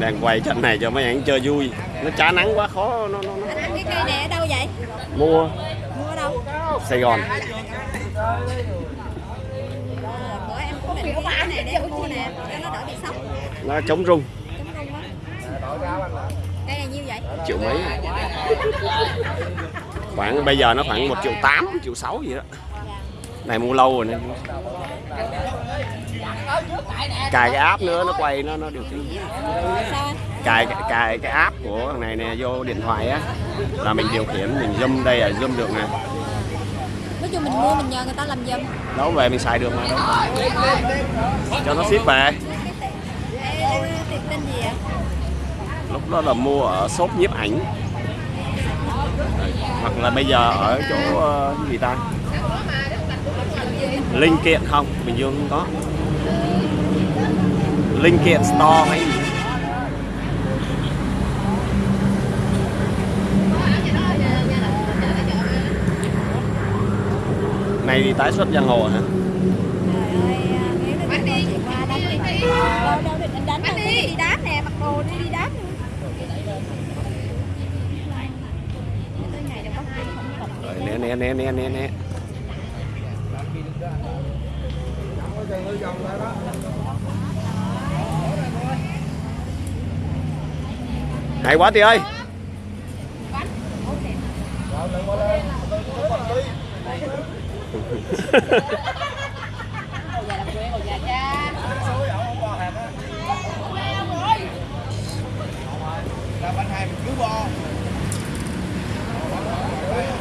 đang quay trận này cho mấy anh chơi vui nó trả nắng quá khó nó, nó, nó. Anh cái cây này ở đâu vậy? mua Mua đâu? Sài Gòn Ờ, bữa em cũng định mua cái này để em mua nè, cho nó đỡ bị sốc. nó chống rung Chống rung á. Cây này nhiêu vậy? triệu mấy khoảng bây giờ nó khoảng một triệu tám triệu sáu gì đó. Này mua lâu rồi nên cài cái app nữa nó quay nó nó điều khiển cài cài cái app của thằng này nè vô điện thoại á là mình điều khiển mình zoom đây là zoom được nè. Nói chung mình mua mình nhờ người ta làm giùm. đâu về mình xài được mà đâu. Cho nó ship về. Lúc đó là mua ở shop nhiếp ảnh hoặc là bây giờ ở chỗ ờ, gì ta linh kiện không bình dương không có linh kiện store hay gì này thì tái xuất giang hồ hả đi chị đánh đi. Đánh đi. đi nè, mặc đồ đi đi đáp rồi né né né né né né. Hay quá chị ơi bình thường nó nhiều nó làm sao mua đấy đánh gì bạn cái kia em thấy anh đánh anh hót gì gì bây giờ chắc bắt mẹ thôi rồi ơi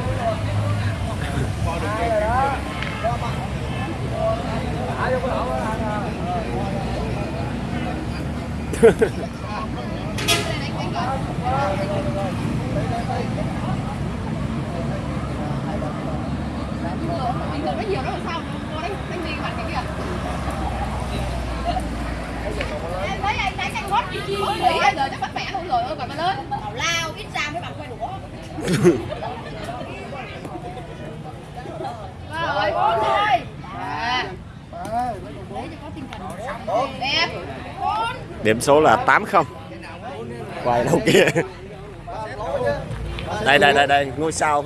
còn nó lớn bảo lao ít ra mới bằng quay đũa rồi con thôi à để cho có tinh thần đẹp bốn điểm số là 80 quay đâu kia. Đây đây đây đây, ngôi sao.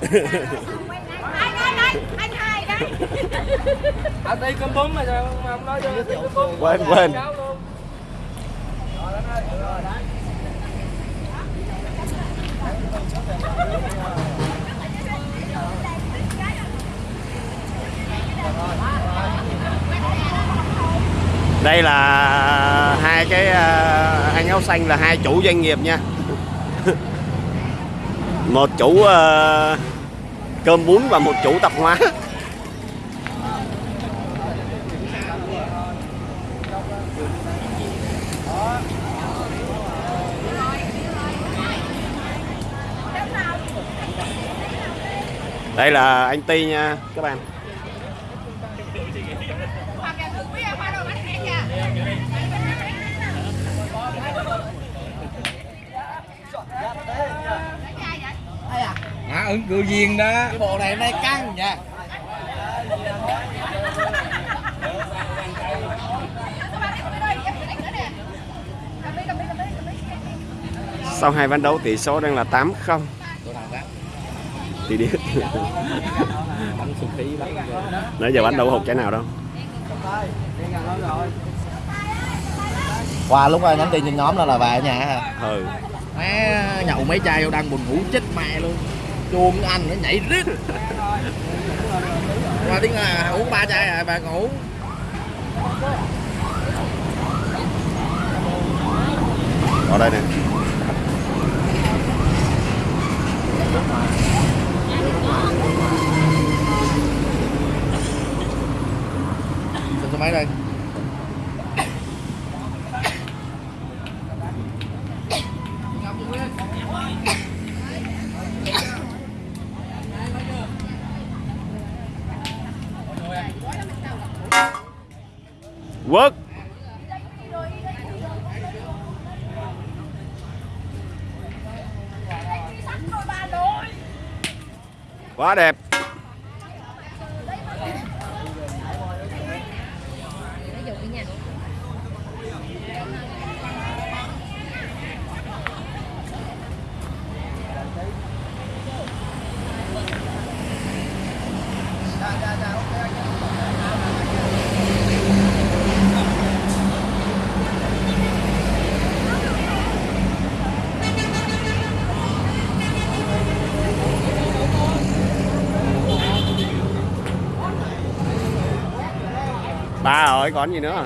Quên quên. Rồi anh hai đấy ở đây cơm bún mà sao mà không nói cho cơm bún quên quên đây là hai cái ờ, anh áo xanh là hai chủ doanh nghiệp nha. Một chủ ờ, cơm bún và một chủ tạp hóa. Đây là anh Ti nha, các bạn hoặc là nước bia hoa đồ bánh em nha à ứng cử viên đó. Cái bộ này hôm nay căng nha sau hai ván đấu tỷ số đang là 8 không. Tôi nào đó thì bắn nãy giờ bắn đâu hụt cái nào đâu. Qua lúc nhắn tin trên nhóm đó là về ở nhà hả? Ừ. Má nhậu mấy chai vô đang buồn ngủ chết mẹ luôn chuông anh nó nhảy rít qua tiếng là uống ba chai à bà ngủ. Ở đây Xin số máy đây Work Quá đẹp. Ba rồi còn gì nữa?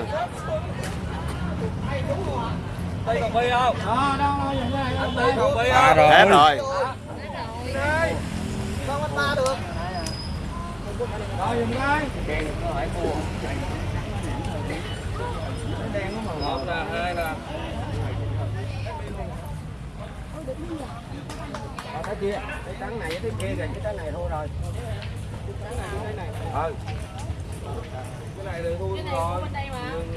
Đây còn bi không đó đâu anh đi còn bi Ba không rồi. hết rồi. rồi. Dùng đây. một là hai là cái kia cái trắng này với cái kia kìa cái trắng này thôi rồi cái trắng này với cái này ừ cái này thì thu rồi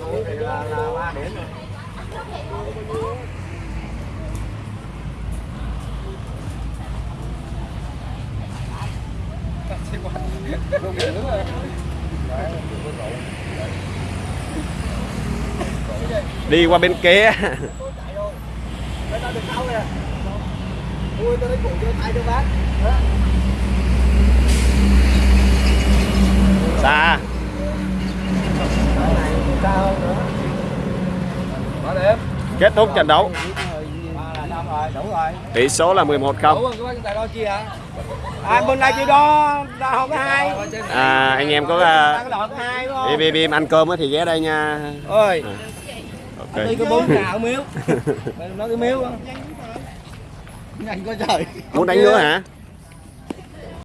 Ủa thì là là ba điểm rồi đi qua bên kia ui tôi lấy tay cho bác xa cái này cao hơn nữa ba điểm kết thúc trận đấu. Tỷ số là 11 đủ không. À bên đây chưa đo có hai. À, anh em có uh, có đo có hai đúng im không im im ăn cơm á thì ghé đây nha. Ơi ok. Đi có bốn gạo miếu? Nói cái miếu nhanh có trời. Muốn đánh nữa hả